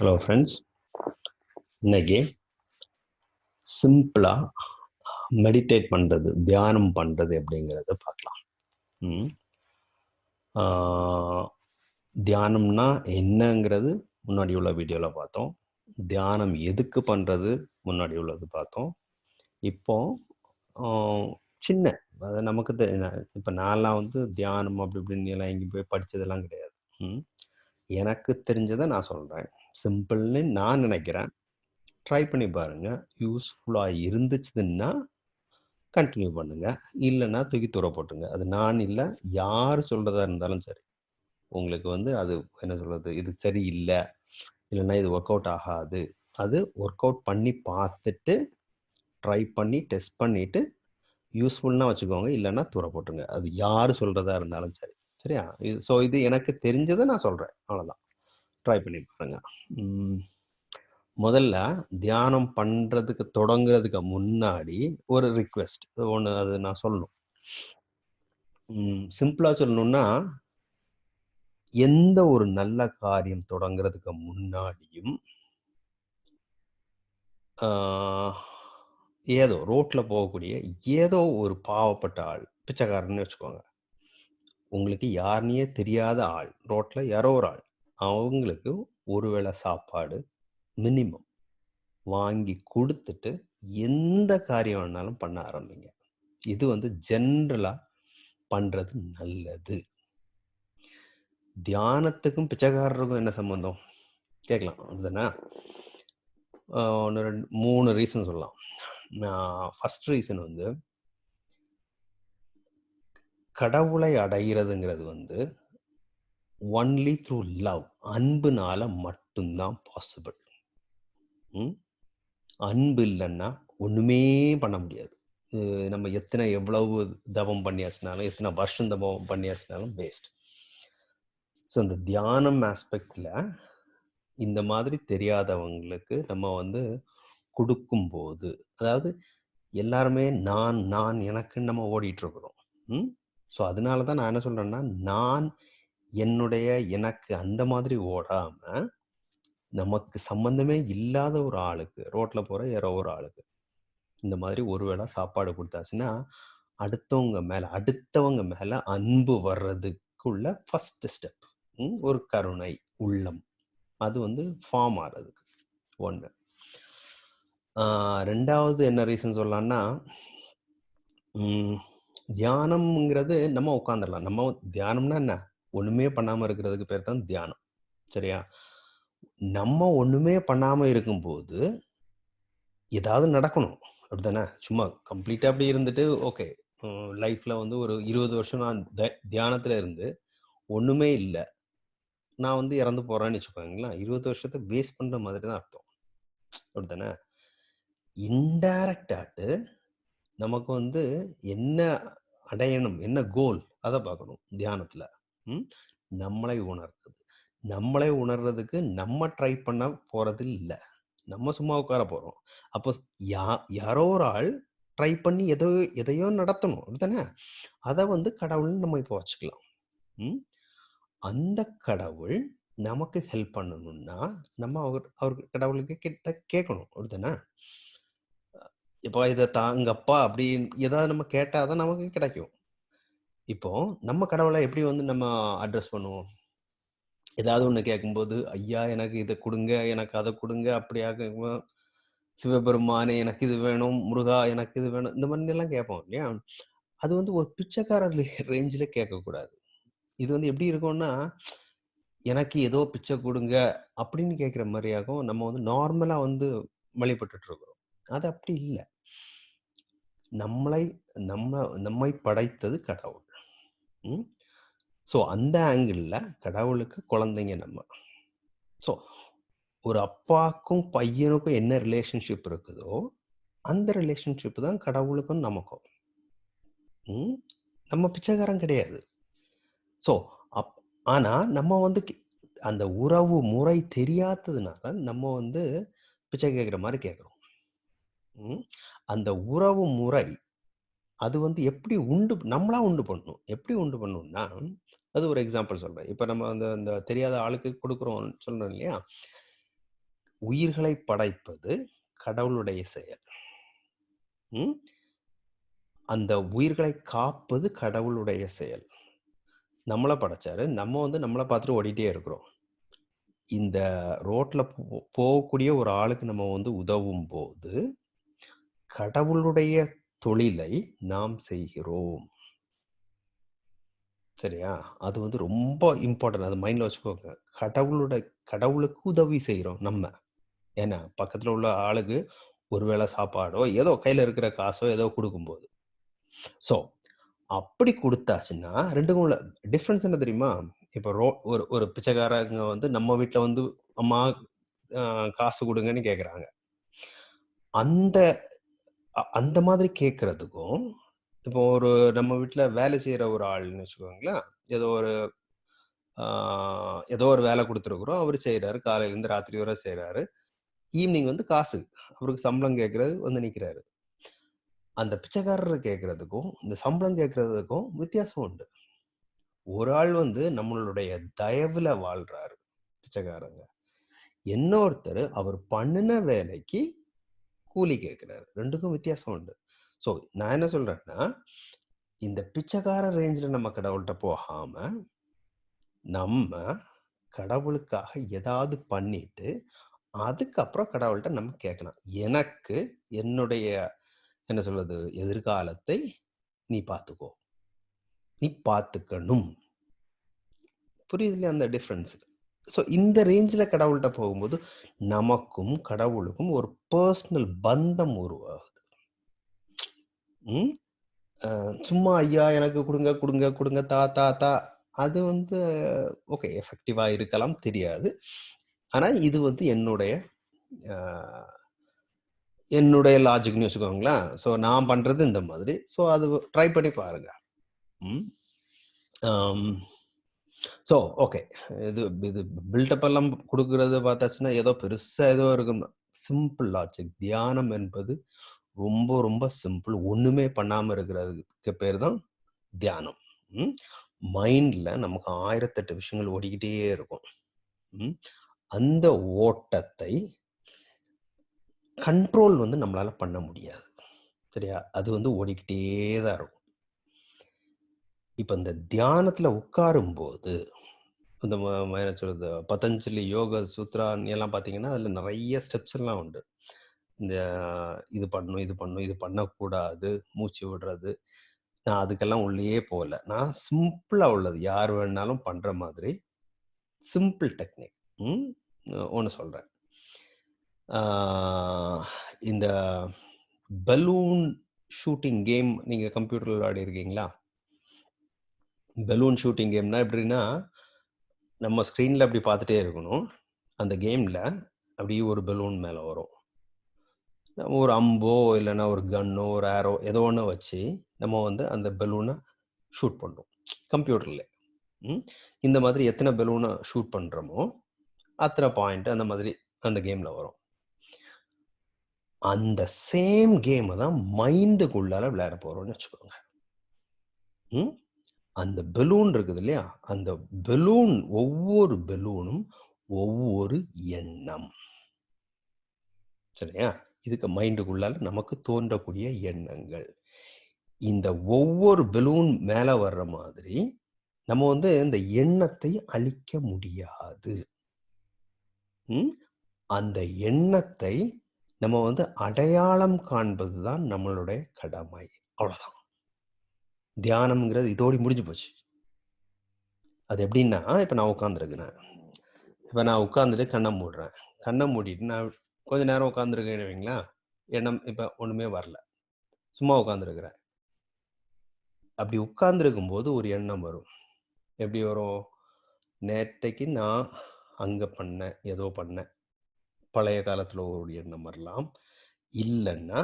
Hello friends இன்னைக்கு சிம்பிளாக meditate பண்ணுறது தியானம் பண்ணுறது அப்படிங்கிறத பார்க்கலாம். ம். தியானம்னா என்னங்கிறது முன்னாடி உள்ள வீடியோவில் பார்த்தோம். தியானம் எதுக்கு பண்ணுறது முன்னாடி உள்ளது பார்த்தோம். இப்போ சின்ன அது நமக்கு இப்போ நான்லாம் வந்து தியானம் அப்படி இப்படின்னு எல்லாம் எங்கேயும் போய் படித்ததெல்லாம் கிடையாது. ம். எனக்கு தெரிஞ்சதை நான் சொல்கிறேன் சிம்பிள்னு நான் நினைக்கிறேன். ட்ரை பண்ணி பாருங்க. யூஸ்ஃபுல்லாக இருந்துச்சுன்னா கண்டினியூ பண்ணுங்க. இல்லைன்னா தூக்கி தூர போட்டுங்க. அது நான் இல்லை யார் சொல்றதா இருந்தாலும் சரி. உங்களுக்கு வந்து அது என்ன சொல்றது இது சரியில்லை இல்லைன்னா இது ஒர்க் அவுட் ஆகாது. அது ஒர்க் அவுட் பண்ணி பார்த்துட்டு ட்ரை பண்ணி டெஸ்ட் பண்ணிட்டு யூஸ்ஃபுல்னா வச்சுக்கோங்க. இல்லைன்னா தூர போட்டுங்க அது யார் சொல்றதா இருந்தாலும் சரி. சரியா? இது ஸோ இது எனக்கு தெரிஞ்சதை நான் சொல்றேன். அவ்வளோதான் ட்ரை பண்ணி பாருங்க. முதல்ல தியானம் பண்றதுக்கு தொடங்குறதுக்கு முன்னாடி ஒரு ரிக்வெஸ்ட் ஒன்று அது நான் சொல்லணும். சிம்பிளா சொல்லணும்னா எந்த ஒரு நல்ல காரியம் தொடங்குறதுக்கு முன்னாடியும் ஏதோ ரோட்ல போகக்கூடிய ஏதோ ஒரு பாவப்பட்ட ஆள் பிச்சைக்காரன்னு வச்சுக்கோங்க. உங்களுக்கு யாருன்னே தெரியாத ஆள் ரோட்ல யாரோ ஒரு ஆள். அவங்களுக்கு ஒருவேளை சாப்பாடு மினிமம் வாங்கி கொடுத்துட்டு எந்த காரியம் வேணாலும் பண்ண ஆரம்பிங்க. இது வந்து ஜென்ரலா பண்றது நல்லது. தியானத்துக்கும் பிச்சைக்காரருக்கும் என்ன சம்பந்தம்? கேட்கலாம். அப்படிதானே? ஒன்று ரெண்டு மூணு ரீசன் சொல்லலாம். ஃபர்ஸ்ட் ரீசன் வந்து கடவுளை அடைகிறதுங்கிறது வந்து ஒன்லி த்ரூ லவ் அன்புனால மட்டும்தான் பாசிபிள் அன்பு இல்லைன்னா ஒண்ணுமே பண்ண முடியாது. நம்ம எத்தனை எவ்வளவு தவம் பண்ணியாச்சுனாலும் எத்தனை வருஷம் தவம் பண்ணியாச்சுனாலும் வேஸ்ட் ஸோ இந்த தியானம் ஆஸ்பெக்டில் இந்த மாதிரி தெரியாதவங்களுக்கு நம்ம வந்து கொடுக்கும்போது அதாவது எல்லாருமே நான் நான் எனக்குன்னு நம்ம ஓடிட்டு இருக்கிறோம். ம்? ஸோ அதனால தான் நான் என்ன சொல்றேன்னா நான் என்னுடைய எனக்கு அந்த மாதிரி ஓடாம நமக்கு சம்பந்தமே இல்லாத ஒரு ஆளுக்கு ரோட்ல போற யாரோ ஒரு ஆளுக்கு இந்த மாதிரி ஒருவேளை சாப்பாடு கொடுத்தாச்சுன்னா அடுத்தவங்க மேல அடுத்தவங்க மேல அன்பு வர்றதுக்குள்ள ஃபர்ஸ்ட் ஸ்டெப் ஒரு கருணை உள்ளம். அது வந்து ஃபார்ம் ஆகிறதுக்கு ஒன்று ரெண்டாவது என்ன ரீசன் சொல்லலாம்னா தியானம்ங்கிறது நம்ம உட்காந்துடலாம் நம்ம தியானம்னா என்ன? ஒண்ணுமே பண்ணாம இருக்கிறதுக்கு பேர் தான் தியானம். சரியா? நம்ம ஒண்ணுமே பண்ணாம இருக்கும்போது ஏதாவது நடக்கணும். அப்படிதானே சும்மா கம்ப்ளீட்டா அப்படி இருந்துட்டு ஓகே. லைஃப்ல வந்து ஒரு இருபது வருஷம் நான் த- தியானத்துல இருந்து ஒண்ணுமே இல்லை. நான் வந்து இறந்து போறேன்னு வச்சுக்கோங்களேன். இருபது வருஷத்தை வேஸ்ட் பண்ற மாதிரி தான் அர்த்தம். அப்படித்தானே? இன்டைரக்டாட்டு நமக்கு வந்து என்ன அடையணும் என்ன கோல் அதை பார்க்கணும் தியானத்துல. நம்மளை உணர்றது நம்மளை உணர்றதுக்கு நம்ம ட்ரை பண்ண போறது இல்லை. நம்ம சும்மா உட்கார போறோம். அப்போ யா யாரோ ஒரு ஆள் ட்ரை பண்ணி எதோ எதையோ நடத்தணும். அப்படித்தானே? அதை வந்து கடவுள்னு நம்ம இப்போ வச்சுக்கலாம். அந்த கடவுள் நமக்கு ஹெல்ப் பண்ணணும்னா நம்ம அவர் அவர் கடவுளுக்கு கிட்ட கேட்கணும். அப்படித்தானே? இப்போ இதை தாங்கப்பா அப்படின்னு ஏதாவது நம்ம கேட்டாதான் நமக்கு கிடைக்கும். இப்போ நம்ம கடவுளை எப்படி வந்து நம்ம அட்ரஸ் பண்ணுவோம்? ஏதாவது ஒண்ணு கேட்கும்போது ஐயா எனக்கு இதை கொடுங்க எனக்கு அதை கொடுங்க அப்படியாக சிவபெருமானே எனக்கு இது வேணும் முருகா எனக்கு இது வேணும் இந்த மாதிரி எல்லாம் கேட்போம் இல்லையா? அது வந்து ஒரு பிச்சைக்காரர் ரேஞ்சில் கேட்கக்கூடாது. இது வந்து எப்படி இருக்கும்னா எனக்கு ஏதோ பிச்சை கொடுங்க அப்படின்னு கேட்குற மாதிரியாகவும் நம்ம வந்து நார்மலா வந்து வழிபட்டுட்டு இருக்கிறோம். அது அப்படி இல்லை. நம்மளை நம்ம நம்மை படைத்தது கடவுள். ஸோ அந்த ஆங்கிளில் கடவுளுக்கு குழந்தைங்க நம்ம. ஸோ ஒரு அப்பாக்கும் பையனுக்கும் என்ன ரிலேஷன்ஷிப் இருக்குதோ அந்த ரிலேஷன்ஷிப் தான் கடவுளுக்கும் நமக்கும். ம்? நம்ம பிச்சைக்காரன் கிடையாது. ஸோ அப் ஆனால் நம்ம வந்து அந்த உறவு முறை தெரியாததுனால நம்ம வந்து பிச்சை கேட்குற மாதிரி கேட்குறோம். ம்? அந்த உறவு முறை அது வந்து எப்படி உண்டு நம்மளா உண்டு பண்ணணும் எப்படி உண்டு பண்ணணும்னா அது ஒரு எக்ஸாம்பிள் சொல்றேன் இப்போ நம்ம அந்த அந்த தெரியாத ஆளுக்கு கொடுக்குறோம் சொல்றோம் இல்லையா உயிர்களை படைப்பது கடவுளுடைய செயல். அந்த உயிர்களை காப்பது கடவுளுடைய செயல். நம்மள படைச்சாரு. நம்ம வந்து நம்மளை பார்த்துட்டு ஓடிட்டே இருக்கிறோம். இந்த ரோட்ல போ போகக்கூடிய ஒரு ஆளுக்கு நம்ம வந்து உதவும் போது கடவுளுடைய தொழிலை நாம் செய்கிறோம். சரியா? அது வந்து ரொம்ப இம்பார்ட்டன்ட். அது மைண்ட்ல வச்சுக்கோங்க. கடவுளோட கடவுளுக்கு உதவி செய்கிறோம் நம்ம. ஏன்னா, பக்கத்துல உள்ள ஆளுக்கு ஒருவேளை சாப்பாடோ, ஏதோ கையில இருக்கிற காசோ ஏதோ கொடுக்கும்போது ஸோ, அப்படி கொடுத்தாச்சுன்னா ரெண்டுக்கும் உள்ள டிஃப்ரென்ஸ் என்ன தெரியுமா? இப்ப ரோ ஒரு ஒரு பிச்சைக்காரங்க வந்து நம்ம வீட்டில் வந்து அம்மா காசு கொடுங்கன்னு கேட்குறாங்க அந்த அ அந்த மாதிரி கேட்கறதுக்கும், இப்போ ஒரு நம்ம வீட்ல வேலை செய்ற ஒரு ஆள்ன்னு வச்சுக்கோங்களேன். ஏதோ ஒரு ஆ ஏதோ ஒரு வேலை குடுத்துருக்குறோம். அவரு செய்றாரு. காலையிலேருந்து ராத்திரி வரை செய்றாரு. ஈவ்னிங் வந்து காசு. அவருக்கு சம்பளம் கேட்கறது வந்து நிக்கிறாரு. அந்த பிச்சைக்காரர் கேட்கறதுக்கும், இந்த சம்பளம் கேட்கறதுக்கும் வித்தியாசம் உண்டு. ஒரு ஆள் வந்து நம்மளுடைய தயவுல வாழ்றாரு, பிச்சைக்காரங்க. இன்னொருத்தரு அவர் பண்ணுன வேலைக்கு கூலி கேட்குறாரு ரெண்டுக்கும் வித்தியாசம் உண்டு. ஸோ, நான் என்ன சொல்றேன்னா, இந்த பிச்சைக்கார ரேஞ்சில் நம்ம கடவுள்கிட்ட போகாம, நம்ம கடவுளுக்காக ஏதாவது பண்ணிட்டு, அதுக்கப்புறம் கடவுள்கிட்ட நம்ம கேட்கலாம். எனக்கு என்னுடைய என்ன சொல்றது? எதிர்காலத்தை நீ பார்த்துக்கோ. நீ பார்த்துக்கணும். புரியுதுல்லையா அந்த டிஃபரன்ஸ்? ஸோ, இந்த ரேஞ்சில் கடவுள்கிட்ட போகும்போது, நமக்கும் கடவுளுக்கும் ஒரு பர்சனல் பந்தம் உருவாகுது. ம். சும்மா ஐயா எனக்கு கொடுங்க கொடுங்க கொடுங்க தா, தா, தா. அது வந்து ஓகே எஃபெக்டிவாக இருக்கலாம் தெரியாது. ஆனால் இது வந்து என்னுடைய என்னுடைய லாஜிக்னு வச்சுக்கோங்களேன். ஸோ, நான் பண்ணுறது இந்த மாதிரி. ஸோ, அது ட்ரை பண்ணி பாருங்க. ம். So, okay. இது இது பில்டப் எல்லாம் கொடுக்கறது பார்த்தாச்சுன்னா, ஏதோ பெருசாக ஏதோ இருக்கும். Simple logic. தியானம் என்பது ரொம்ப ரொம்ப சிம்பிள். ஒன்றுமே பண்ணாமல் இருக்கிறதுக்கு பேர் தான் தியானம். ம். நமக்கு 1008 விஷயங்கள் ஓடிக்கிட்டே இருக்கும். ம். அந்த ஓட்டத்தை கண்ட்ரோல் வந்து நம்மளால் பண்ண முடியாது. சரியா? அது வந்து ஓடிக்கிட்டே தான் இருக்கும். இப்போ இந்த தியானத்துல உட்காரும்போது, இந்த ம என்ன சொல்றது? பதஞ்சலி யோக சூத்ரா எல்லாம் பார்த்தீங்கன்னா, அதில் நிறைய ஸ்டெப்ஸ் எல்லாம் உண்டு. இந்த இது பண்ணணும், இது பண்ணும் இது பண்ணக்கூடாது, மூச்சு விடுறது. நான் அதுக்கெல்லாம் உள்ளேயே போகல நான் சிம்பிளாக உள்ளது. யார் வேணாலும் பண்ணுற மாதிரி சிம்பிள் டெக்னிக். ம். சொல்கிறேன் இந்த பலூன் ஷூட்டிங் கேம் நீங்கள் கம்ப்யூட்டரில் விளையாடி இருக்கீங்களா பலூன் ஷூட்டிங் கேம்னா எப்படின்னா, நம்ம ஸ்க்ரீனில் அப்படி பார்த்துட்டே இருக்கணும். அந்த கேமில் அப்படியே ஒரு பலூன் மேலே வரும். ஒரு அம்போ, இல்லைன்னா ஒரு கன்னோ, ஒரு ஏரோ ஏதோ ஒன்று வச்சு, நம்ம வந்து அந்த பலூனை ஷூட் பண்ணுறோம் கம்ப்யூட்டரில் ம். இந்த மாதிரி எத்தனை பலூனை ஷூட் பண்ணுறோமோ அத்தனை பாயிண்ட் அந்த மாதிரி அந்த கேமில் வரும். அந்த சேம் கேமை தான் மைண்டுக்குள்ளால விளையாட போகிறோன்னு வச்சுக்கோங்க. ம். அந்த பெலூன் இருக்குது இல்லையா? அந்த பெலூன் ஒவ்வொரு பெலூனும் ஒவ்வொரு எண்ணம். சரியா? இதுக்கு மைண்டுக்குள்ளால நமக்கு தோன்றக்கூடிய எண்ணங்கள். இந்த ஒவ்வொரு பெலூன் மேல வர்ற மாதிரி, நம்ம வந்து இந்த எண்ணத்தை அழிக்க முடியாது. அந்த எண்ணத்தை நம்ம வந்து அடையாளம் காண்பது தான் நம்மளுடைய கடமை. அவ்வளோதான். தியானம்ங்கிறது இதோடி முடிஞ்சு போச்சு. அது எப்படின்னா, இப்போ நான் உட்காந்துருக்குறேன் இப்போ நான் உட்காந்துட்டு கண்ணை மூடுறேன். கண்ணை மூடிட்டு நான் கொஞ்ச நேரம் உட்காந்துருக்கேன் வைங்களா எண்ணம் இப்போ ஒன்றுமே வரல. சும்மா உட்காந்துருக்குறேன் அப்படி உட்கார்ந்திருக்கும்போது ஒரு எண்ணம் வரும். எப்படி வரும்? நேற்றைக்கு நான் அங்கே பண்ணேன், ஏதோ பண்ணேன். பழைய காலத்தில் ஒரு எண்ணம் வரலாம். இல்லைன்னா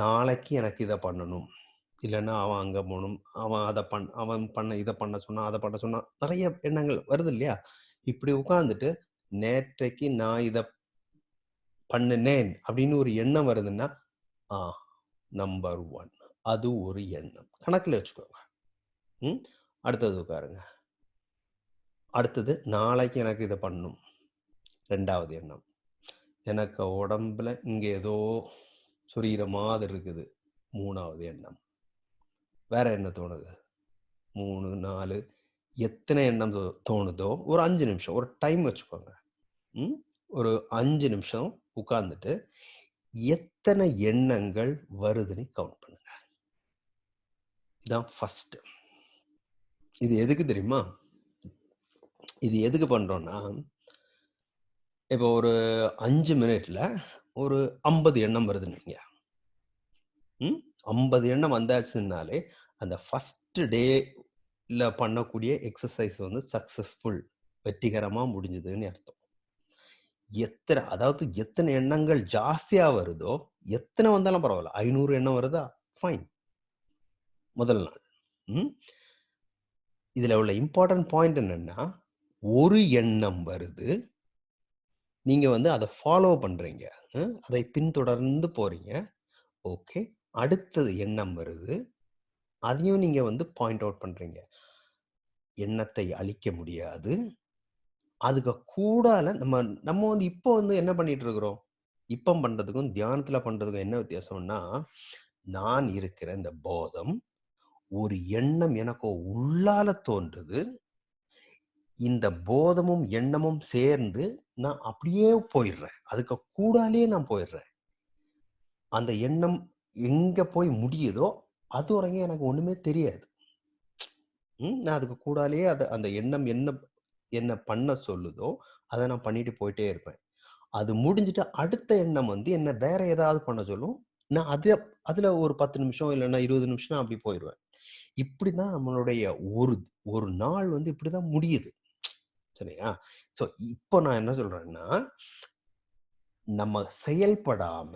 நாளைக்கு எனக்கு இதை பண்ணணும். இல்லைன்னா அவன் அங்க போகணும் அவன் அதை பண் அவன் பண்ண இதை பண்ண சொன்னான், அதை பண்ண சொன்னான். நிறைய எண்ணங்கள் வருது இல்லையா? இப்படி உட்காந்துட்டு நேற்றைக்கு நான் இத பண்ணுனேன் அப்படின்னு ஒரு எண்ணம் வருதுன்னா, ஆ நம்பர் ஒன் அது ஒரு எண்ணம். கணக்கில் வச்சுக்கோங்க. ம். அடுத்தது உட்காருங்க. அடுத்தது நாளைக்கு எனக்கு இதை பண்ணணும். ரெண்டாவது எண்ணம் எனக்கு உடம்புல இங்கே ஏதோ சுரிகிற மாதிரி இருக்குது மூணாவது எண்ணம் வேற என்ன தோணுது? மூணு நாலு எத்தனை எண்ணம் தோ- தோணுதோ ஒரு அஞ்சு நிமிஷம் ஒரு டைம் வச்சுக்கோங்க. ம்? ஒரு அஞ்சு நிமிஷம் உட்கார்ந்துட்டு எத்தனை எண்ணங்கள் வருதுன்னு கவுண்ட் பண்ணுங்க. இதான் ஃபர்ஸ்ட் இது எதுக்கு தெரியுமா? இது எதுக்கு பண்றோம்னா இப்போ ஒரு அஞ்சு மினிட்ல ஒரு ஐம்பது எண்ணம் வருதுன்னு ஐம்பது எண்ணம் வந்தாச்சுன்னாலே அந்த ஃபஸ்ட்டு டேல பண்ணக்கூடிய எக்ஸசைஸ் வந்து சக்ஸஸ்ஃபுல் வெற்றிகரமாக முடிஞ்சதுன்னு அர்த்தம். எத்தனை அதாவது எத்தனை எண்ணங்கள் ஜாஸ்தியாக வருதோ எத்தனை வந்தாலும் பரவாயில்ல. ஐநூறு எண்ணம் வருதா? ஃபைன். முதல் நாள். ம். இதில் உள்ள இம்பார்ட்டன்ட் பாயிண்ட் என்னன்னா ஒரு எண்ணம் வருது நீங்கள் வந்து அதை ஃபாலோ பண்ணுறீங்க அதை பின்தொடர்ந்து போகிறீங்க ஓகே. அடுத்தது எண்ணம் வருது. அதையும் நீங்கள் வந்து பாயிண்ட் அவுட் பண்ணுறீங்க எண்ணத்தை அழிக்க முடியாது. அதுக்கு கூடால நம்ம நம்ம வந்து இப்போ வந்து என்ன பண்ணிட்டு இருக்கிறோம்? இப்போ பண்றதுக்கும் தியானத்துல பண்றதுக்கும் என்ன வித்தியாசம்னா நான் இருக்கிற இந்த போதம் ஒரு எண்ணம் எனக்கோ உள்ளால தோன்றுது. இந்த போதமும் எண்ணமும் சேர்ந்து நான் அப்படியே போயிடுறேன். அதுக்கு கூடாலே நான் போயிடுறேன். அந்த எண்ணம் எங்க போய் முடியுதோ அது வரைக்கும் எனக்கு ஒண்ணுமே தெரியாது. நான் அதுக்கு கூடாலேயே அது அந்த எண்ணம் என்ன என்ன பண்ண சொல்லுதோ அதை நான் பண்ணிட்டு போயிட்டே இருப்பேன். அது முடிஞ்சிட்டு அடுத்த எண்ணம் வந்து என்ன வேற ஏதாவது பண்ண சொல்லும். நான் அது அதுல ஒரு பத்து நிமிஷம் இல்லைன்னா இருபது நிமிஷம் நான் அப்படி போயிடுவேன் இப்படிதான் நம்மளுடைய ஒரு ஒரு நாள் வந்து இப்படிதான் முடியுது. சரியா? சோ இப்போ நான் என்ன சொல்றேன்னா நம்ம செயல்படாம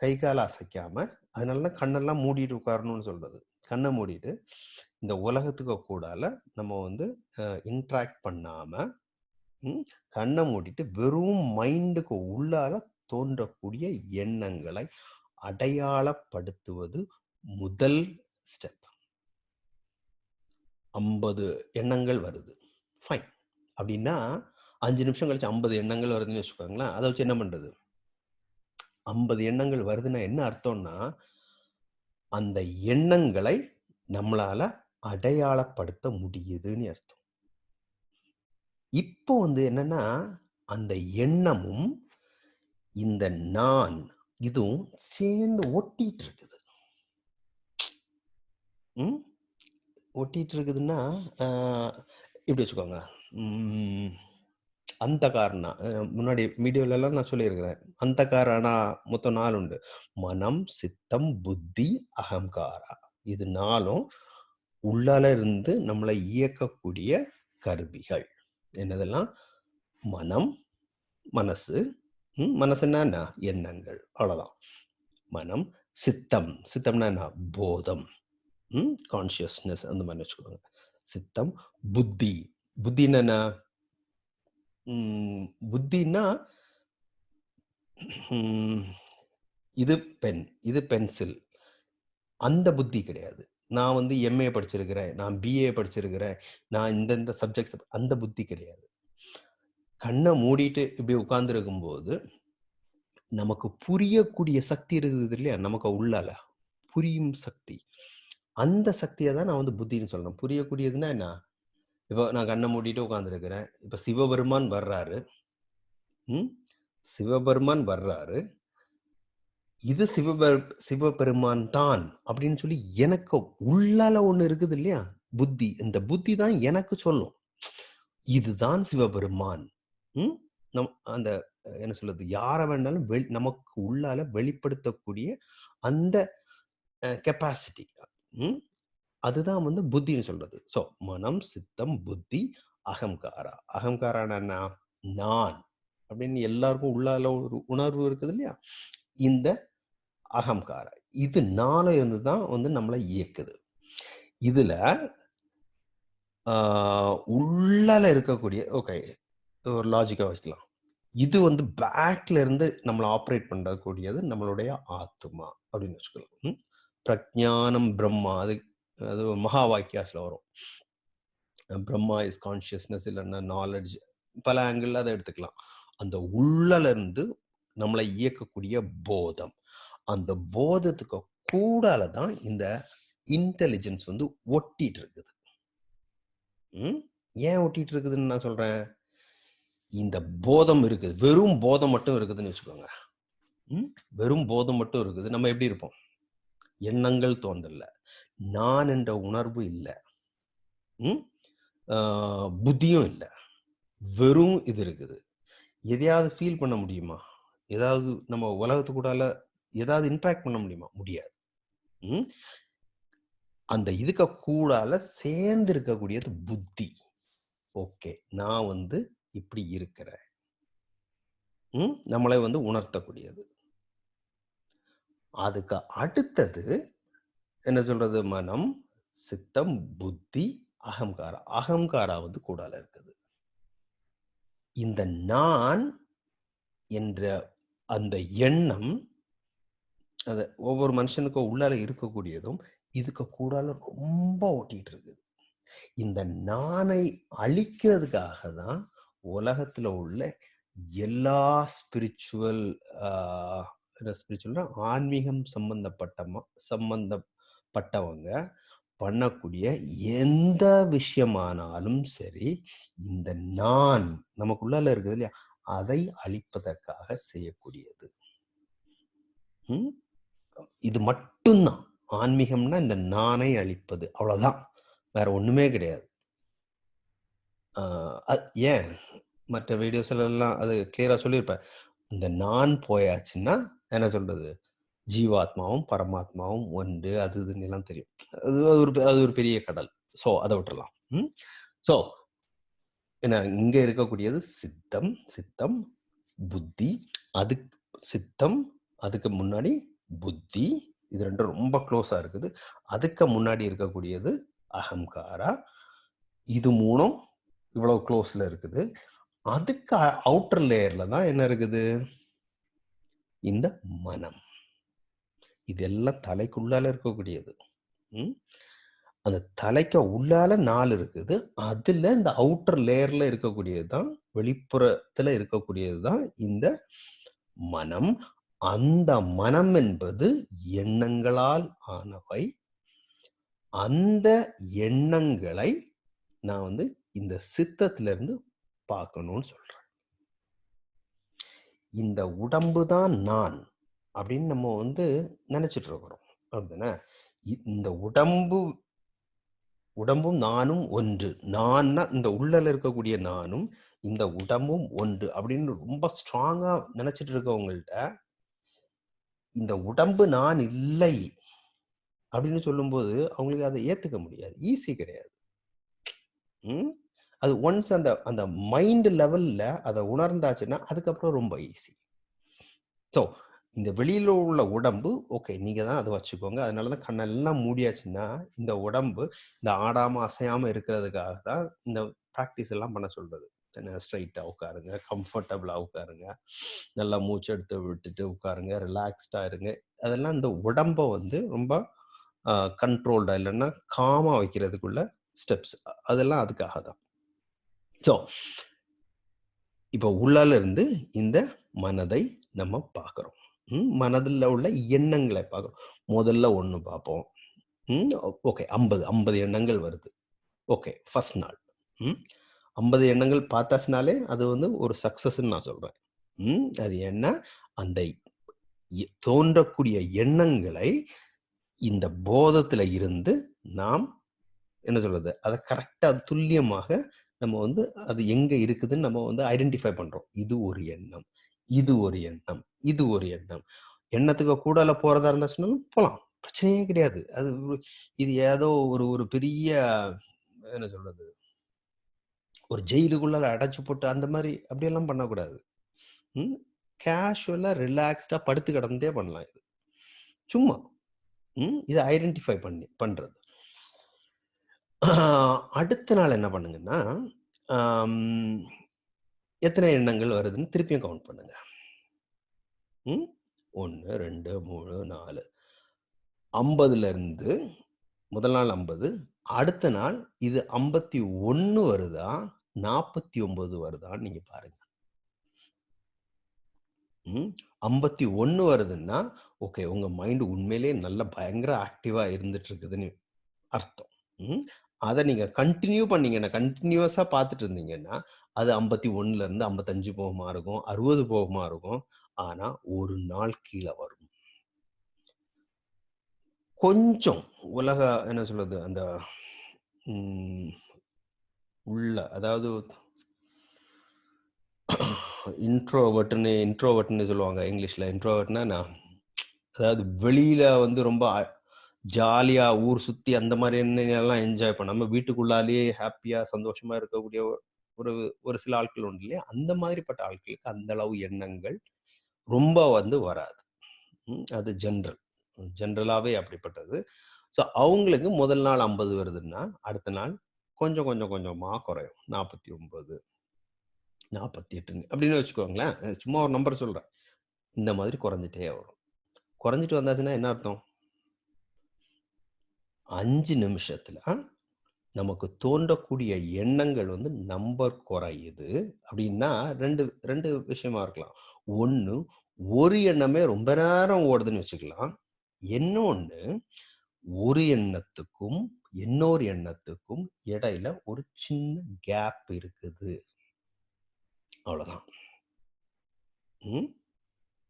கை காலை அசைக்காம அதனால தான் கண்ணெல்லாம் மூடிட்டு உட்காரணும்னு சொல்றது. கண்ணை மூடிட்டு இந்த உலகத்துக்கு கூடால நம்ம வந்து இன்ட்ராக்ட் பண்ணாம கண்ணை மூடிட்டு வெறும் மைண்டுக்கு உள்ளால தோன்றக்கூடிய எண்ணங்களை அடையாளப்படுத்துவது முதல் ஸ்டெப் ஐம்பது எண்ணங்கள் வருது. ஃபைன் அப்படின்னா அஞ்சு நிமிஷம் கழிச்சு ஐம்பது எண்ணங்கள் வருதுன்னு வச்சுக்கோங்களேன் அதை வச்சு என்ன பண்றது? ஐம்பது எண்ணங்கள் வருதுன்னா என்ன அர்த்தம்னா அந்த எண்ணங்களை நம்மளால அடையாளப்படுத்த முடியுதுன்னு அர்த்தம். இப்போ வந்து என்னன்னா அந்த எண்ணமும் இந்த நான் இதுவும் சேர்ந்து ஒட்டிட்டு இருக்குது ம்? ஒட்டிட்டு இருக்குதுன்னா இப்படி வச்சுக்கோங்க? அந்த காரணா முன்னாடி வீடியோல எல்லாம் நான் சொல்லியிருக்கிறேன். அந்த காரணா மொத்தம் நாலு உண்டு. மனம் சித்தம் புத்தி அகங்காரா? இது நாலும் உள்ளால இருந்து நம்மளை இயக்கக்கூடிய கருவிகள். என்னதெல்லாம்? மனம் மனசு. மனசுன்னா என்ன? எண்ணங்கள். அவ்வளவுதான். மனம் சித்தம். சித்தம்னா என்ன? போதம். கான்சியஸ்னஸ் அந்த மாதிரி வச்சுக்கோங்க. சித்தம் புத்தி. புத்தின்னா என்ன? புத்தின்னா இது பென் இது பென்சில். அந்த புத்தி கிடையாது. நான் வந்து எம்ஏ படிச்சிருக்கிறேன் நான் பிஏ படிச்சிருக்கிறேன் நான் இந்தந்த சப்ஜெக்ட்ஸ் அந்த புத்தி கிடையாது. கண்ணை மூடிட்டு இப்படி உட்கார்ந்துருக்கும் போது நமக்கு புரியக்கூடிய சக்தி இருக்குது இல்லையா? நமக்கு உள்ளால. புரியும் சக்தி. அந்த சக்தியை தான் நான் வந்து புத்தின்னு சொல்லணும் புரியக்கூடியதுன்னா என்ன? இப்போ நான் கண்ணை மூடிட்டு உட்காந்துருக்கிறேன் இப்போ சிவபெருமான் வர்றாரு. ம்? சிவபெருமான் வர்றாரு. இது சிவபெரு சிவபெருமான் தான் அப்படின்னு சொல்லி எனக்கு உள்ளால ஒண்ணு இருக்குது இல்லையா? புத்தி. இந்த புத்தி தான் எனக்கு சொல்லும். இதுதான் சிவபெருமான். ம்? நம் அந்த என்ன சொல்றது? யாரை வேணாலும் வெளி நமக்கு உள்ளால வெளிப்படுத்தக்கூடிய அந்த கெப்பாசிட்டி ம்? அதுதான் வந்து புத்தின்னு சொல்றது. ஸோ மனம் சித்தம் புத்தி அகங்காரா அகங்காரானா நான் அப்படின்னு எல்லாருக்கும் உள்ளால ஒரு உணர்வு இருக்குது இல்லையா? இந்த அகங்காரா இது நாள இருந்து தான் வந்து நம்மளை இயக்குது. இதுல உள்ளால இருக்கக்கூடிய ஓகே ஒரு லாஜிக்கா வச்சுக்கலாம். இது வந்து பேக்ல இருந்து நம்மளை ஆப்ரேட் பண்ணக்கூடியது நம்மளுடைய ஆத்மா அப்படின்னு வச்சுக்கலாம். ம்? பிரஜானம் பிரம்மா அது அது மகா வாக்கியாஸ்ல வரும். பிரம்மா இஸ் கான்சியஸ்னஸ் இல்லைன்னா நாலெட்ஜ் பல ஆங்கிள் அதை எடுத்துக்கலாம். அந்த உள்ளல இருந்து நம்மளை இயக்கக்கூடிய போதம். அந்த போதத்துக்கு கூடால தான் இந்த இன்டெலிஜென்ஸ் வந்து ஒட்டிட்டு இருக்குது ம்? ஏன் ஒட்டிட்டு இருக்குதுன்னு நான் சொல்றேன்? இந்த போதம் இருக்குது. வெறும் போதம் மட்டும் இருக்குதுன்னு வச்சுக்கோங்க. ம்? வெறும் போதம் மட்டும் இருக்குது. நம்ம எப்படி இருப்போம்? எண்ணங்கள் தோன்றல. நான் என்ற உணர்வு இல்லை. ம்? புத்தியும் இல்லை. வெறும் இது இருக்குது. எதையாவது ஃபீல் பண்ண முடியுமா? ஏதாவது நம்ம உலகத்து கூடால ஏதாவது இன்ட்ராக்ட் பண்ண முடியுமா? முடியாது. ம்? அந்த இதுக்கு கூடால சேர்ந்து இருக்கக்கூடியது புத்தி. ஓகே. நான் வந்து இப்படி இருக்கிறேன். ம்? நம்மளை வந்து உணர்த்தக்கூடியது. அதுக்கு அடுத்தது என்ன சொல்றது? மனம் சித்தம் புத்தி அகங்காரா அகங்காரா வந்து கூடால இருக்குது. இந்த நான் என்ற அந்த எண்ணம் அது ஒவ்வொரு மனுஷனுக்கும் உள்ளால இருக்கக்கூடியதும் இதுக்கு கூடால ரொம்ப ஓட்டிட்டு இருக்குது. இந்த நானை அழிக்கிறதுக்காக தான் உலகத்துல உள்ள எல்லா ஸ்பிரிச்சுவல் இருக்கிற ஸ்பிரிச்சுவல்னா ஆன்மீகம் சம்பந்தப்பட்ட சம்பந்தப்பட்டவங்க பண்ணக்கூடிய எந்த விஷயமானாலும் சரி இந்த நான் நமக்குள்ளால இருக்குது இல்லையா? அதை அழிப்பதற்காக செய்யக்கூடியது. இது மட்டும்தான். ஆன்மீகம்னா இந்த நானை அழிப்பது. அவ்வளவுதான். வேற ஒண்ணுமே கிடையாது. ஆஹ் ஏன்? மற்ற வீடியோஸ்ல எல்லாம் அது கிளியரா சொல்லியிருப்பேன். இந்த நான் போயாச்சுன்னா என்ன சொல்றது? ஜீவாத்மாவும் பரமாத்மாவும் ஒன்று அது இதுன்னு எல்லாம் தெரியும். அது அது ஒரு அது ஒரு பெரிய கடல். ஸோ அதை விட்டுறலாம். ம்? ஸோ என்ன இங்க இருக்கக்கூடியது சித்தம் சித்தம் புத்தி அது சித்தம் அதுக்கு முன்னாடி புத்தி இது ரெண்டும் ரொம்ப க்ளோஸா இருக்குது. அதுக்கு முன்னாடி இருக்கக்கூடியது அகங்காரா இது மூணும் இவ்வளவு க்ளோஸ்ல இருக்குது. அதுக்கு அவுட்டர் லேயர்ல தான் என்ன இருக்குது? இந்த மனம். இதெல்லாம் தலைக்குள்ளால இருக்கக்கூடியது. ம்? அந்த தலைக்கு உள்ளால நாலு இருக்குது. அதுல இந்த அவுட்டர் லேயர்ல இருக்கக்கூடியது தான் வெளிப்புறத்துல இருக்கக்கூடியது தான் இந்த மனம். அந்த மனம் என்பது எண்ணங்களால் ஆனவை. அந்த எண்ணங்களை நான் வந்து இந்த சித்தத்திலிருந்து பார்க்கணும்னு சொல்கிறேன் இந்த உடம்பு தான் நான் அப்படின்னு நம்ம வந்து நினச்சிட்டு இருக்கிறோம். அப்படின்னா இ- இந்த உடம்பு உடம்பும் நானும் ஒன்று. நான்னா இந்த உள்ளல இருக்கக்கூடிய நானும் இந்த உடம்பும் ஒன்று அப்படின்னு ரொம்ப ஸ்ட்ராங்காக நினச்சிட்டு இருக்கவங்கள்ட்ட இந்த உடம்பு நான் இல்லை அப்படின்னு சொல்லும்போது அவங்களுக்கு அதை ஏற்றுக்க முடியாது. ஈஸி கிடையாது. ம்? அது ஒன்ஸ் அந்த அந்த மைண்ட் லெவல்ல அதை உணர்ந்தாச்சுன்னா அதுக்கப்புறம் ரொம்ப ஈஸி ஸோ இந்த வெளியில உள்ள உடம்பு ஓகே நீங்க தான் அதை வச்சுக்கோங்க. அதனால தான் கண்ணெல்லாம் மூடியாச்சுன்னா இந்த உடம்பு இந்த ஆடாம அசையாம இருக்கிறதுக்காக தான் இந்த ப்ராக்டிஸ் எல்லாம் பண்ண சொல்றது. என்ன ஸ்ட்ரைட்டா உட்காருங்க கம்ஃபர்டபுளா உட்காருங்க. நல்லா மூச்சு எடுத்து விட்டுட்டு உட்காருங்க ரிலாக்ஸ்டா இருங்க. அதெல்லாம் இந்த உடம்ப வந்து ரொம்ப கண்ட்ரோல்டா இல்லைன்னா காமா வைக்கிறதுக்குள்ள ஸ்டெப்ஸ் அதெல்லாம் அதுக்காக தான் ஸோ இப்போ உள்ளால இருந்து இந்த மனதை நம்ம பார்க்குறோம். மனதில் உள்ள எண்ணங்களை பார்க்குறோம். முதல்ல ஒன்று பார்ப்போம். ம் ஓகே ஐம்பது ஐம்பது எண்ணங்கள் வருது. ஓகே ஃபர்ஸ்ட் நாள். ம் ஐம்பது எண்ணங்கள் பார்த்தாச்சுனாலே அது வந்து ஒரு சக்ஸஸ்ன்னு நான் சொல்கிறேன் ம் அது என்ன? அந்த தோன்றக்கூடிய எண்ணங்களை இந்த போதத்தில் இருந்து நாம் என்ன சொல்றது? அதை கரெக்டாக துல்லியமாக நம்ம வந்து அது எங்க இருக்குதுன்னு நம்ம வந்து ஐடென்டிஃபை பண்றோம். இது ஒரு எண்ணம் இது ஒரு எண்ணம் இது ஒரு எண்ணம். எண்ணத்துக்கு கூடால போறதா இருந்தாச்சுனாலும் போகலாம் பிரச்சனையே கிடையாது. அது இது ஏதோ ஒரு ஒரு பெரிய என்ன சொல்றது ஒரு ஜெயிலுக்குள்ள அடைச்சு போட்டு அந்த மாதிரி அப்படியெல்லாம் பண்ணக்கூடாது. ம் கேஷுவலா ரிலாக்ஸ்டா படுத்து கிடந்தே பண்ணலாம் இது. சும்மா ம் இதை ஐடென்டிஃபை பண்ணி பண்றது. அடுத்த நாள் என்ன பண்ணுங்கன்னா எத்தனை எண்ணங்கள் வருதுன்னு திருப்பியும் கவுண்ட் பண்ணுங்க ம் ஒன்று ரெண்டு மூணு நாலு ஐம்பதுலேருந்து முதல் நாள் ஐம்பது அடுத்த நாள் இது ஐம்பத்தி ஒன்று வருதா நாற்பத்தி ஒன்பது வருதான்னு நீங்கள் பாருங்க ம். 51 வருதுன்னா, ஓகே உங்கள் மைண்டு உண்மையிலேயே நல்ல பயங்கர ஆக்டிவாக இருந்துட்டு இருக்குதுன்னு அர்த்தம். அதை நீங்கள் கண்டினியூ பண்ணீங்கன்னா, கண்டினியூஸாக பார்த்துட்டு இருந்தீங்கன்னா, அது ஐம்பத்தி ஒன்றுலேருந்து ஐம்பத்தஞ்சு போகமாக இருக்கும். அறுபது போகமாக இருக்கும். ஆனால் ஒரு நாள் கீழே வரும். கொஞ்சம் உலக என்ன சொல்கிறது அந்த உள்ள அதாவது இன்ட்ரோவர்ட்னு இன்ட்ரோவர்ட்னு சொல்லுவாங்க இங்கிலீஷில் இன்ட்ரோவர்ட்னா நான் அதாவது வெளியில் வந்து ரொம்ப ஜாலியாக ஜாலியா ஊர் சுத்தி அந்த மாதிரி எல்லாம் என்ஜாய் பண்ணாம, வீட்டுக்குள்ளாலேயே ஹாப்பியாக சந்தோஷமா இருக்கக்கூடிய ஒரு ஒரு சில ஆட்கள் உண்டு இல்லையா? அந்த மாதிரிப்பட்ட ஆட்களுக்கு அந்த அளவு எண்ணங்கள் ரொம்ப வந்து வராது. அது ஜென்ரல் ஜென்ரலாகவே அப்படிப்பட்டது. ஸோ அவங்களுக்கு முதல் நாள் 50 வருதுன்னா, அடுத்த நாள் கொஞ்சம் கொஞ்சம் கொஞ்சமா குறையும். 49 48 அப்படின்னு வச்சுக்கோங்களேன். சும்மா ஒரு நம்பர் சொல்றேன். இந்த மாதிரி குறைஞ்சிட்டே வரும். குறைஞ்சிட்டு வந்தாச்சுன்னா என்ன அர்த்தம்? அஞ்சு நிமிஷத்துல நமக்கு தோன்றக்கூடிய எண்ணங்கள் வந்து நம்பர் குறையுது அப்படின்னா 2 2 விஷயமா இருக்கலாம். ஒன்று ஒரு எண்ணமே ரொம்ப நேரம் ஓடுதுன்னு வச்சுக்கலாம். இன்னொன்னு ஒரு எண்ணத்துக்கும், இன்னொரு எண்ணத்துக்கும் இடையில ஒரு சின்ன கேப் இருக்குது. அவ்வளோதான்.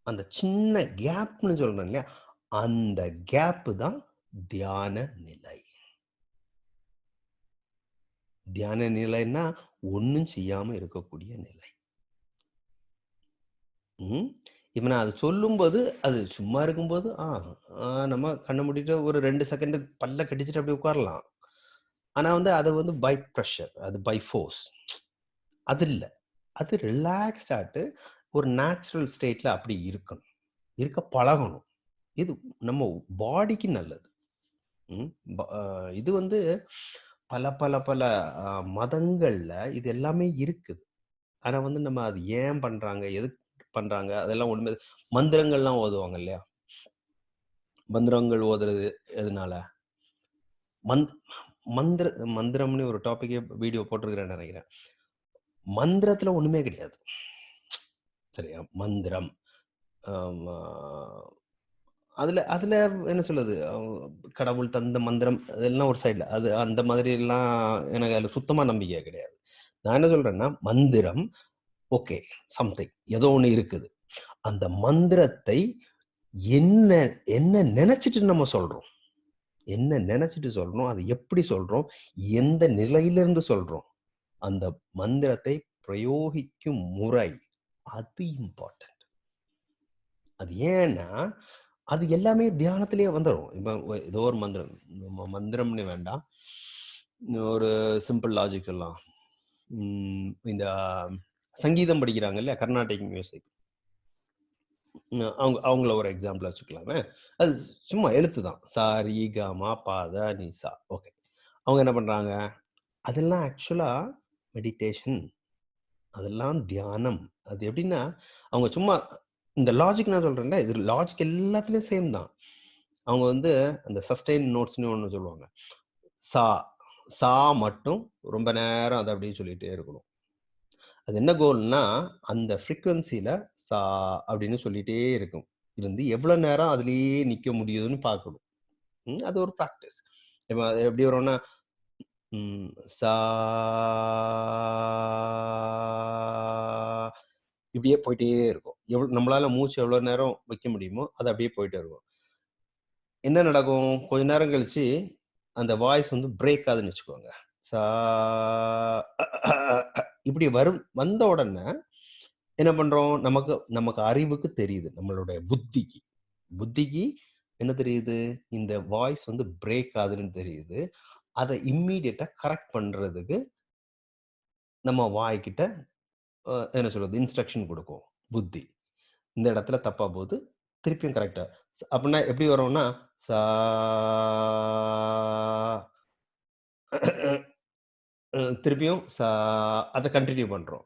அந்த சின்ன கேப்னு சொல்றேன் இல்லையா? அந்த கேப்பு தான் தியான நிலை. தியான நிலைன்னா, ஒன்றும் செய்யாம இருக்கக்கூடிய நிலை. ம். இப்ப நான் அது சொல்லும்போது, அது சும்மா இருக்கும்போது, ஆ, ஆ நம்ம கண்ணை மூடிட்டு ஒரு ரெண்டு செகண்ட் பல்ல கடிச்சிட்டு அப்படியே உட்காரலாம். ஆனா வந்து அது வந்து பை ப்ரெஷர் அது பை ஃபோர்ஸ். அது இல்லை அது ரிலாக்ஸ்டாட்டு ஒரு நேச்சுரல் ஸ்டேட்ல அப்படி இருக்கணும். இருக்க பழகணும். இது நம்ம பாடிக்கு நல்லது. ம். ப இது வந்து பல பல பல மதங்கள்ல இது எல்லாமே இருக்குது. ஆனா வந்து நம்ம அது ஏன் பண்றாங்க? எதுக்கு பண்றாங்க? அதெல்லாம் ஒண்ணுமே மந்திரங்கள்லாம் ஓதுவாங்க இல்லையா? மந்திரங்கள் ஓதுறது எதனால? மந்த் மந்திர மந்திரம்னு ஒரு டாபிக்கே வீடியோ போட்டிருக்கிறேன்னு நினைக்கிறேன் மந்திரத்துல ஒண்ணுமே கிடையாது. சரியா? மந்திரம். அதுல அதுல என்ன சொல்லுது கடவுள் தந்த மந்திரம் அதெல்லாம் ஒரு சைட்ல அது அந்த மாதிரி எல்லாம் எனக்கு அதுல சுத்தமா நம்பிக்கை கிடையாது. நான் என்ன சொல்றேன்னா, மந்திரம் ஓகே. சம்திங். ஏதோ ஒண்ணு இருக்குது. அந்த மந்திரத்தை என்ன என்ன நினைச்சிட்டு நம்ம சொல்றோம்? என்ன நினைச்சிட்டு சொல்றோம்? அது எப்படி சொல்றோம்? எந்த நிலையிலிருந்து சொல்றோம்? அந்த மந்திரத்தை பிரயோகிக்கும் முறை, அது இம்பார்ட்டன்ட். அது ஏன்னா, அது எல்லாமே தியானத்திலேயே வந்துடும் இப்போ ஏதோ ஒரு மந்திரம். மந்திரம்னு வேண்டாம். ஒரு சிம்பிள் லாஜிக் எல்லாம் இந்த சங்கீதம் படிக்கிறாங்க இல்லையா? கர்நாடிக் மியூசிக். அவங்க அவங்கள ஒரு எக்ஸாம்பிள் வச்சுக்கலாமே. அது சும்மா எழுத்து தான். சாரி ரி, க, நிசா த, ஓகே. அவங்க என்ன பண்ணுறாங்க அதெல்லாம் ஆக்சுவலாக மெடிடேஷன். அதெல்லாம் தியானம். அது எப்படின்னா, அவங்க சும்மா இந்த லாஜிக் நான் சொல்றேன்ல, இது லாஜிக் எல்லாத்துலயும் சேம் தான். அவங்க வந்து அந்த சஸ்டெயின் நோட்ஸ்னு ஒன்று சொல்லுவாங்க. சா, சா மட்டும் ரொம்ப நேரம் அதை அப்படியே சொல்லிட்டே இருக்கணும். அது என்ன கோல்னா, அந்த ஃப்ரீக்குவென்சியில் சா அப்படின்னு சொல்லிட்டே இருக்கும். இருந்து எவ்வளோ நேரம் அதிலேயே நிக்க முடியுதுன்னு பார்க்கணும். அது ஒரு ப்ராக்டிஸ் இப்போ அது எப்படி வரும்னா, சா இப்படியே போயிட்டே இருக்கும். எவ்வளோ நம்மளால மூச்சு எவ்வளோ நேரம் வைக்க முடியுமோ, அது அப்படியே போயிட்டு இருக்கும். என்ன நடக்கும்? கொஞ்ச நேரம் கழிச்சு, அந்த வாய்ஸ் வந்து பிரேக் ஆகுதுன்னு வச்சுக்கோங்க. சா இப்படி வரும் வந்த உடனே என்ன பண்றோம்? நமக்கு நமக்கு அறிவுக்கு தெரியுது. நம்மளுடைய புத்திக்கு. புத்திக்கு என்ன தெரியுது? இந்த வாய்ஸ் வந்து பிரேக் ஆகுதுன்னு தெரியுது. அதை இம்மீடியட்டா கரெக்ட் பண்றதுக்கு நம்ம வாய்க்கிட்ட என்ன சொல்றது? இன்ஸ்ட்ரக்ஷன் கொடுக்கும் புத்தி. இந்த இடத்துல தப்பா போகுது. திருப்பியும் கரெக்டாக அப்படின்னா எப்படி வரும்னா, சா திருப்பியும் சா அதை கண்டினியூ பண்றோம்.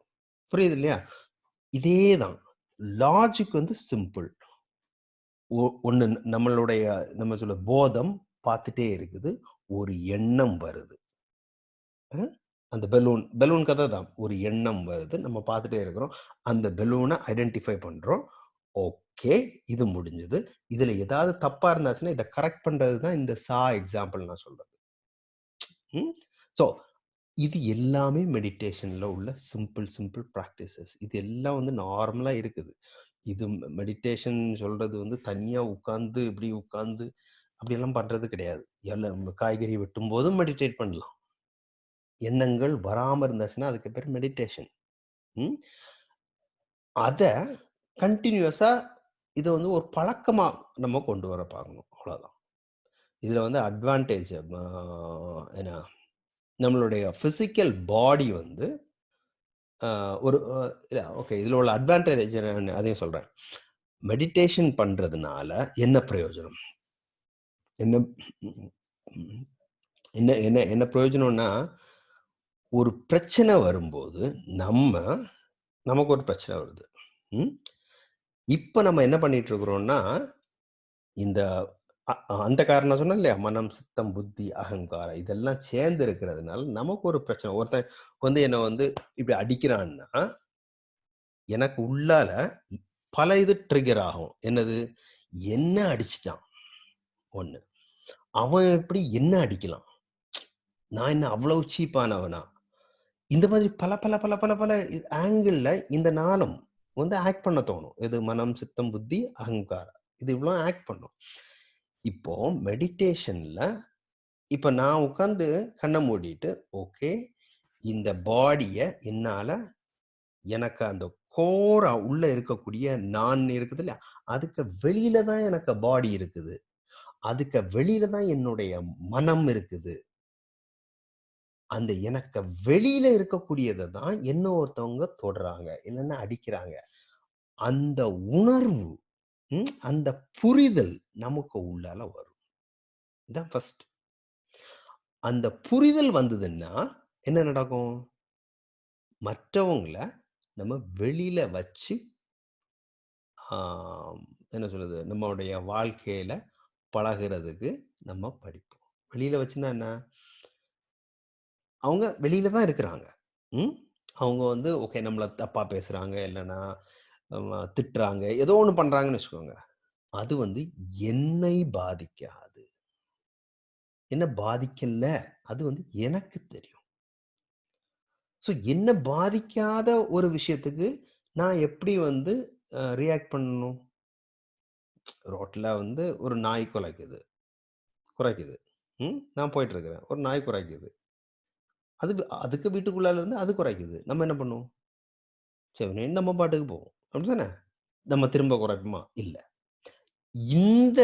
புரியுது இல்லையா? இதே தான். லாஜிக் வந்து சிம்பிள். ஒ நம்மளுடைய நம்ம சொல்ல போதம் பார்த்துட்டே இருக்குது. ஒரு எண்ணம் வருது. அந்த பெலூன் பெலூன் கதை தான். ஒரு எண்ணம் வருது. நம்ம பார்த்துட்டே இருக்கிறோம். அந்த பெலூனை ஐடென்டிஃபை பண்றோம். ஓகே. இது முடிஞ்சது. இதுல ஏதாவது தப்பா இருந்தாச்சுன்னா இதை கரெக்ட் பண்றது தான் இந்த சா எக்ஸாம்பிள் நான் சொல்றது. ம். ஸோ, இது எல்லாமே மெடிடேஷன்ல உள்ள சிம்பிள் சிம்பிள் ப்ராக்டிசஸ் இது எல்லாம் வந்து நார்மலா இருக்குது. இது மெடிடேஷன் சொல்றது வந்து தனியா உட்கார்ந்து, இப்படி உட்கார்ந்து அப்படியெல்லாம் பண்றது கிடையாது. எல்லாம் காய்கறி வெட்டும் போதும் மெடிடேட் பண்ணலாம். எண்ணங்கள் வராமல் இருந்துச்சுன்னா, அதுக்கு பேர் மெடிடேஷன். ம். கண்டினியூஸாக இதை வந்து ஒரு பழக்கமாக நம்ம கொண்டு வர பார்க்கணும். அவ்வளோதான். இதில் வந்து அட்வான்டேஜ் என்ன நம்மளுடைய ஃபிசிக்கல் பாடி வந்து ஒரு இல்லை ஓகே. இதில் உள்ள அட்வான்டேஜ் அதையும் சொல்கிறேன் மெடிடேஷன் பண்ணுறதுனால என்ன பிரயோஜனம்? என்ன என்ன என்ன என்ன பிரயோஜனம்னா, ஒரு பிரச்சனை வரும்போது நம்ம நமக்கு ஒரு பிரச்சனை வருது. ம். நம்ம என்ன பண்ணிட்டு இருக்கிறோம்னா, இந்த அ அந்த காரணம் நான் சொன்னேன் இல்லையா? மனம், சித்தம், புத்தி, அகங்காரம் இதெல்லாம் சேர்ந்து இருக்கிறதுனால நமக்கு ஒரு பிரச்சனை. ஒருத்தன் வந்து என்னை வந்து இப்படி அடிக்கிறான்னா, எனக்கு உள்ளால பல இது ட்ரிகர் ஆகும். என்னது? என்ன அடிச்சிட்டான் ஒன்று அவன் எப்படி என்ன அடிக்கலாம்? நான் என்ன அவ்வளவு சீப்பானவனா? இந்த மாதிரி பல பல பல பல பல ஆங்கிளில் ஆங்கிள்ல இந்த நாளும் வந்து ஆக்ட் பண்ண தோணும். இது மனம், சித்தம், புத்தி, அகங்காரம். இது இவ்வளோ ஆக்ட் பண்ணும். இப்போ மெடிடேஷன்ல இப்ப நான் உட்காந்து கண்ணை மூடிட்டு, ஓகே. இந்த பாடிய என்னால எனக்கு அந்த கோரா உள்ள இருக்கக்கூடிய நான் இருக்குது இல்லையா? அதுக்கு வெளியில தான் எனக்கு பாடி இருக்குது. அதுக்கு வெளியில தான் என்னுடைய மனம் இருக்குது. அந்த எனக்கு வெளியில இருக்கக்கூடியதை தான் என்ன ஒருத்தவங்க தொடுறாங்க. இல்லைன்னா அடிக்கிறாங்க. அந்த உணர்வு, அந்த புரிதல் நமக்கு உள்ளால வரும். இதான் ஃபர்ஸ்ட். அந்த புரிதல் வந்ததுன்னா, என்ன நடக்கும்? மற்றவங்கள நம்ம வெளியில வச்சு என்ன சொல்றது? நம்முடைய வாழ்க்கையில பழகுறதுக்கு நம்ம படிப்போம். வெளியில வச்சுன்னா என்ன? அவங்க வெளியில தான் இருக்கிறாங்க. ம். அவங்க வந்து ஓகே நம்மளை தப்பா பேசுறாங்க, இல்லைன்னா திட்டுறாங்க, ஏதோ ஒன்று பண்றாங்கன்னு வச்சுக்கோங்க. அது வந்து என்னை பாதிக்காது. என்ன பாதிக்கல. அது வந்து எனக்கு தெரியும். ஸோ என்ன பாதிக்காத ஒரு விஷயத்துக்கு நான் எப்படி வந்து ரியாக்ட் பண்ணணும்? ரோட்டில் வந்து ஒரு நாய் குலைக்குது. குறைக்குது ம். நான் போயிட்டு இருக்கிறேன். ஒரு நாய் குறைக்குது அது அதுக்கு வீட்டுக்குள்ளால இருந்து அது குறைக்குது நம்ம என்ன பண்ணுவோம்? சரி நம்ம பாட்டுக்கு போவோம். அப்படிதானே? நம்ம திரும்ப குறைப்போமா? இல்லை இந்த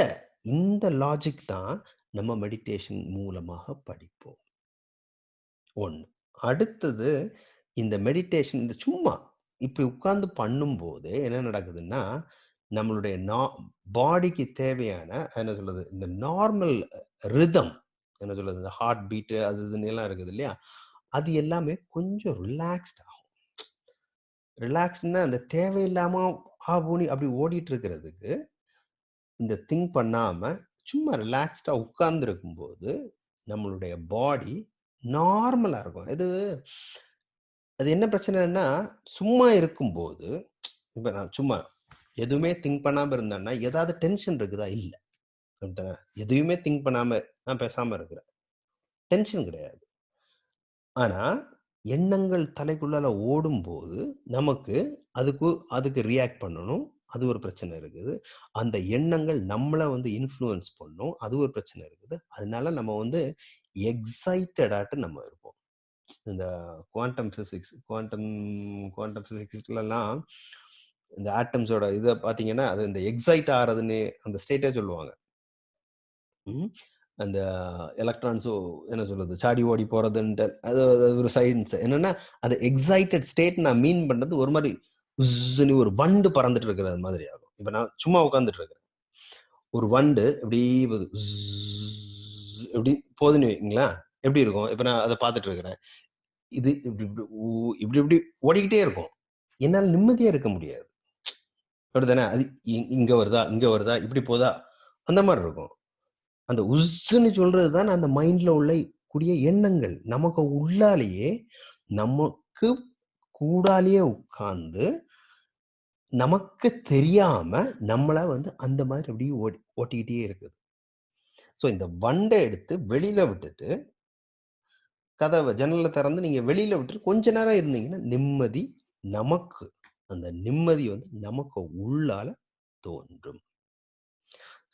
இந்த லாஜிக் தான் நம்ம மெடிடேஷன் மூலமாக படிப்போம். ஒன்று அடுத்தது இந்த மெடிடேஷன் இந்த சும்மா இப்படி உட்கார்ந்து பண்ணும்போது என்ன நடக்குதுன்னா, நம்மளுடைய நா பாடிக்கு தேவையான என்ன சொல்றது? இந்த நார்மல் ரிதம் என்ன சொல்றது? இந்த ஹார்ட் பீட்டு அது இதுன்னு எல்லாம் இருக்குது இல்லையா? அது எல்லாமே கொஞ்சம் ரிலாக்ஸ்ட் ஆகும். ரிலாக்ஸ்ட்னா அந்த தேவையில்லாமல் ஆ அப்படி ஓடிட்டு இருக்கிறதுக்கு, இந்த திங்க் பண்ணாமல் சும்மா ரிலாக்ஸ்டாக உட்கார்ந்து போது நம்மளுடைய பாடி நார்மலாக இருக்கும். இது அது என்ன பிரச்சனைன்னா, சும்மா இருக்கும்போது, இப்போ நான் சும்மா எதுவுமே திங்க் பண்ணாமல் இருந்தேன்னா, ஏதாவது டென்ஷன் இருக்குதா? இல்லை எதுவுமே எதையுமே திங்க் பண்ணாமல் நான் பேசாமல் இருக்கிறேன். டென்ஷன் கிடையாது. ஆனா, எண்ணங்கள் தலைக்குள்ளால ஓடும்போது, நமக்கு அதுக்கு அதுக்கு ரியாக்ட் பண்ணணும். அது ஒரு பிரச்சனை இருக்குது. அந்த எண்ணங்கள் நம்மள வந்து இன்ஃப்ளூயன்ஸ் பண்ணும். அது ஒரு பிரச்சனை இருக்குது. அதனால நம்ம வந்து எக்ஸைட்டடாட்டு நம்ம இருப்போம். இந்த குவாண்டம் பிசிக்ஸ் குவாண்டம் குவாண்டம் பிசிக்ஸ்லலாம் இந்த ஆட்டம்ஸோட இத பார்த்தீங்கன்னா, அது இந்த எக்ஸைட் ஆறதுன்னு அந்த ஸ்டேட்டே சொல்லுவாங்க. ம். அந்த எலக்ட்ரான்ஸோ என்ன சொல்றது? சாடி ஓடி போறதுன்ட்டு அது ஒரு சயின்ஸ். என்னன்னா, அது எக்ஸைட்டட் ஸ்டேட் நான் மீன் பண்றது ஒரு மாதிரி உஸ்ஸுன்னு ஒரு வண்டு பறந்துட்டு இருக்கிற மாதிரி ஆகும். இப்ப நான் சும்மா உட்காந்துட்டு இருக்கிறேன். ஒரு வண்டு எப்படி எப்படி போதுன்னு வைங்களா எப்படி இருக்கும்? இப்ப நான் அதை பார்த்துட்டு இருக்கிறேன். இது இப்படி இப்படி இப்படி இப்படி ஓடிக்கிட்டே இருக்கும். என்னால் நிம்மதியா இருக்க முடியாது. அப்படித்தானே? அது இ இங்க வருதா? இங்க வருதா? இப்படி போதா? அந்த மாதிரி இருக்கும். அந்த உஸ்ஸுன்னு சொல்றது தான் அந்த மைண்ட்ல உள்ள கூடிய எண்ணங்கள். நமக்கு உள்ளாலேயே நமக்கு கூடாலேயே உட்கார்ந்து, நமக்கு தெரியாம நம்மள வந்து அந்த மாதிரி அப்படியே ஓடி ஓட்டிக்கிட்டே இருக்குது. ஸோ இந்த வண்டை எடுத்து வெளியில விட்டுட்டு கதவை ஜன்னல திறந்து நீங்க வெளியில விட்டுட்டு கொஞ்ச நேரம் இருந்தீங்கன்னா, நிம்மதி நமக்கு அந்த நிம்மதி வந்து நமக்கு உள்ளால தோன்றும்.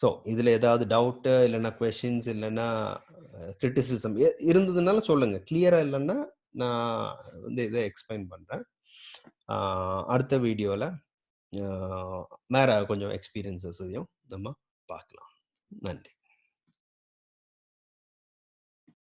ஸோ இதில் ஏதாவது டவுட்டு இல்லைன்னா கொஷின்ஸ் இல்லைன்னா கிரிட்டிசிசம் இருந்ததுனால இருந்ததுனாலும் சொல்லுங்க. கிளியரா இல்லைன்னா நான் வந்து இதை எக்ஸ்பிளைன் பண்ணுறேன் அடுத்த வீடியோவில் வேறு வேற கொஞ்சம் எக்ஸ்பீரியன்ஸஸையும் நம்ம பார்க்கலாம். நன்றி.